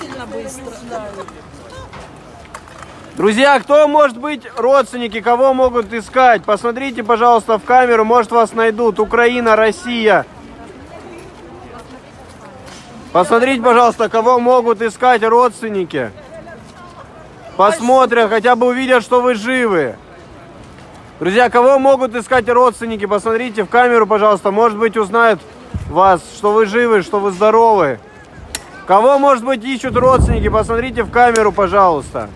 Сильно быстро. Да. Друзья, кто может быть родственники, кого могут искать? Посмотрите, пожалуйста, в камеру, может вас найдут. Украина, Россия. Посмотрите, пожалуйста, кого могут искать родственники. Посмотрят, хотя бы увидят, что вы живы. Друзья, кого могут искать родственники? Посмотрите в камеру, пожалуйста. Может быть, узнают вас, что вы живы, что вы здоровы. Кого, может быть, ищут родственники? Посмотрите в камеру, пожалуйста.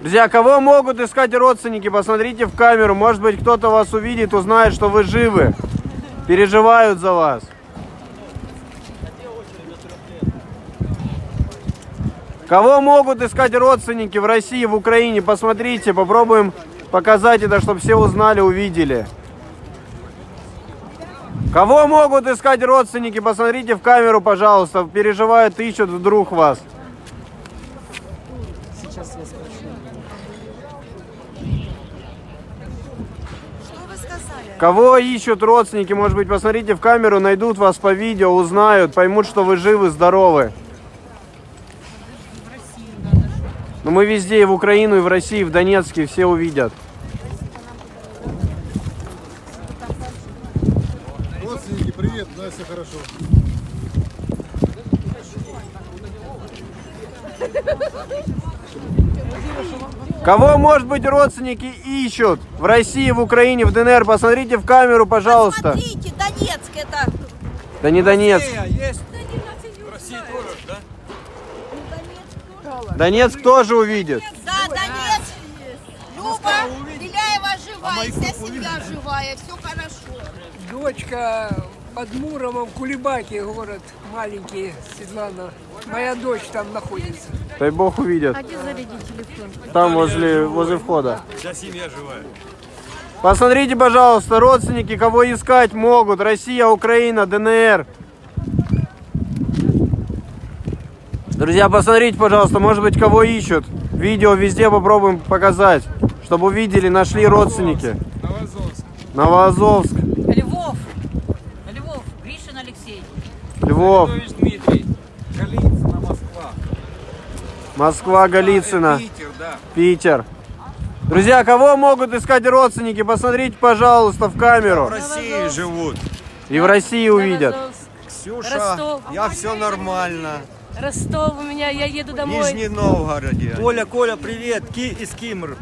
Друзья, кого могут искать родственники? Посмотрите в камеру. Может быть, кто-то вас увидит, узнает, что вы живы. Переживают за вас. Кого могут искать родственники в России, в Украине? Посмотрите, попробуем показать это, чтобы все узнали, увидели. Кого могут искать родственники? Посмотрите в камеру, пожалуйста. Переживают, ищут вдруг вас. Сейчас я спрошу. Что вы сказали? Кого ищут родственники? Может быть, посмотрите в камеру, найдут вас по видео, узнают, поймут, что вы живы, здоровы. Но мы везде, и в Украину, и в России, и в Донецке, все увидят. Родственники, привет, да, все хорошо. Кого, может быть, родственники ищут в России, в Украине, в ДНР? Посмотрите в камеру, пожалуйста. Смотрите, Донецк это. Да не Донецк. Донецк тоже увидит. Да, Донецк. Люба, Беляева живая, вся семья живая, все хорошо. Дочка под Муромом, Кулебаки, город маленький, Светлана. Моя дочь там находится. Дай бог увидят. Там возле, возле входа. Вся семья живая. Посмотрите, пожалуйста, родственники, кого искать могут. Россия, Украина, ДНР. Друзья, посмотрите, пожалуйста, может быть, кого ищут. Видео везде попробуем показать, чтобы увидели, нашли родственники. Новоазовск, Львов. Львов. Гришин Алексей. Львов, Дмитрий. Голицына, Москва. Москва, Голицыно, Питер, да. Питер. Друзья, кого могут искать родственники? Посмотрите, пожалуйста, в В камеру. России живут. И в России увидят. Ксюша, Ростов. я все нормально. Ростов у меня, я еду В домой. Нижнем Новгороде. Коля, Коля, привет, Ки из Кимр.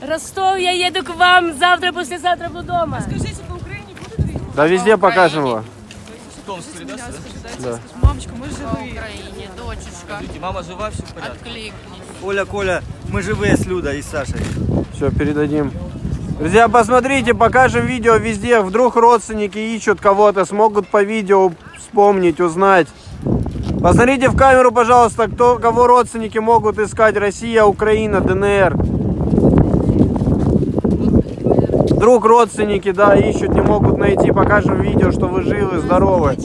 Ростов, я еду к вам завтра, послезавтра буду дома. Скажите, по Украине будут Да везде покажем его. Да. Мамочка, мы По живые. Украине, дочечка. Мама жива, все в порядке? Откликнись. Коля, Коля, мы живые с Людой и Сашей. Все, передадим. Друзья, посмотрите, покажем видео везде. Вдруг родственники ищут кого-то, смогут по видео вспомнить, узнать. Посмотрите в камеру, пожалуйста, кто, кого родственники могут искать. Россия, Украина, ДНР. Вдруг родственники, да, ищут, не могут найти. Покажем видео, что вы живы, здоровы.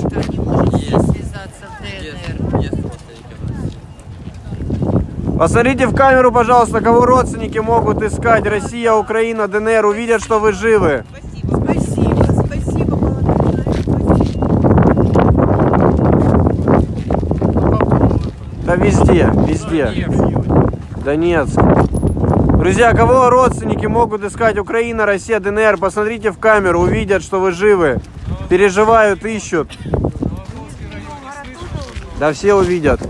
Посмотрите в камеру, пожалуйста, кого родственники могут искать. Россия, Украина, ДНР. Увидят, что вы живы. Да везде, везде. Донецк. Друзья, кого родственники могут искать? Украина, Россия, ДНР. Посмотрите в камеру, увидят, что вы живы. Переживают, ищут. Да все увидят.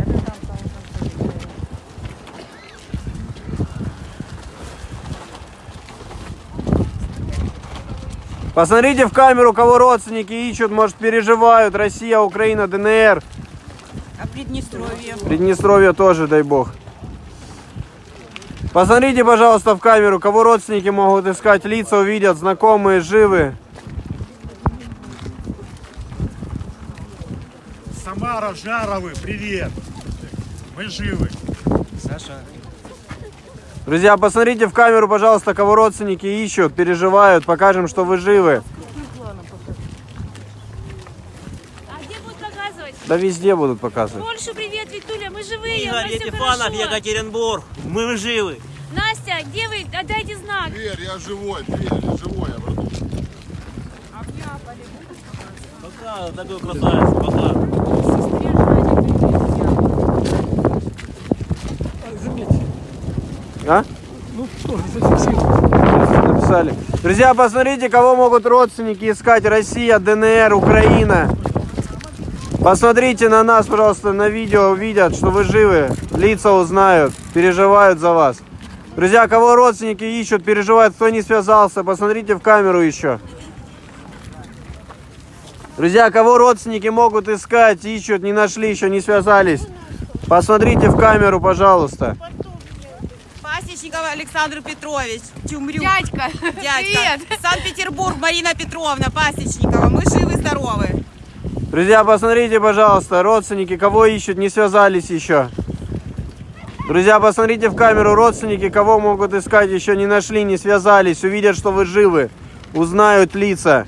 Посмотрите в камеру, кого родственники ищут, может переживают. Россия, Украина, ДНР. Приднестровье? Приднестровье тоже, дай бог. Посмотрите, пожалуйста, в камеру, кого родственники могут искать. Лица увидят, знакомые, живы. Самара, Жаровы, привет. Мы живы. Саша. Друзья, посмотрите в камеру, пожалуйста, кого родственники ищут, переживают. Покажем, что вы живы. А где будут показывать? Да везде будут показывать. Польшу, привет, Витуля, мы живые, Игорь хорошо. Екатеринбург. Мы живы. Настя, где вы? Отдайте знак. Тверь, я живой, Тверь, я живой, я братух. А? Написали. Друзья, посмотрите, кого могут родственники искать. Россия, ДНР, Украина. Посмотрите на нас, пожалуйста, на видео, увидят, что вы живы. Лица узнают, переживают за вас. Друзья, кого родственники ищут, переживают, кто не связался, посмотрите в камеру еще. Друзья, кого родственники могут искать, ищут, не нашли, еще не связались. Посмотрите в камеру, пожалуйста. Пасечников Александр Петрович, Тюмрюк. Дядька, Дядька. Санкт-Петербург, Марина Петровна Пасечникова. Мы живы-здоровы. Друзья, посмотрите, пожалуйста, родственники, кого ищут, не связались еще. Друзья, посмотрите в камеру, родственники, кого могут искать, еще не нашли, не связались, увидят, что вы живы, узнают лица.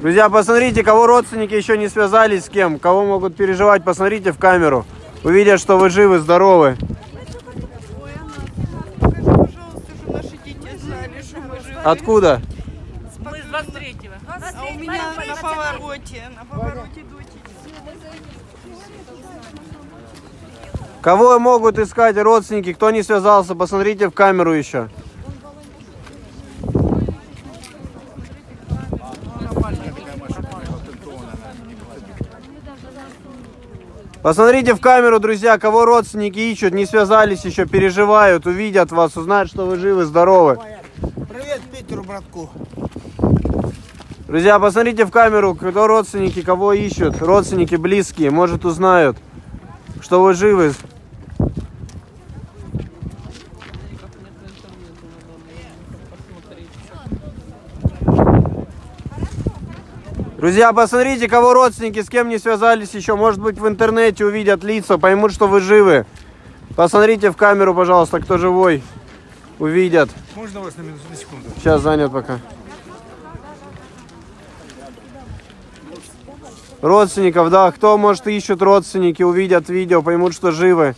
Друзья, посмотрите, кого родственники еще не связались с кем, кого могут переживать, посмотрите в камеру. Увидят, что вы живы, здоровы. Откуда? Мы с 23-го. А у меня на повороте, на повороте. Кого могут искать родственники, кто не связался, посмотрите в камеру еще. Посмотрите в камеру, друзья, кого родственники ищут, не связались еще, переживают, увидят вас, узнают, что вы живы, здоровы. Привет Питеру, братку. Друзья, посмотрите в камеру, кто родственники, кого ищут, родственники, близкие, может узнают, что вы живы. Друзья, посмотрите, кого родственники, с кем не связались еще. Может быть, в интернете увидят лица, поймут, что вы живы. Посмотрите в камеру, пожалуйста, кто живой. Увидят. Можно вас на минуту, на секунду? Сейчас занят пока. Родственников, да, кто, может, ищут родственники, увидят видео, поймут, что живы.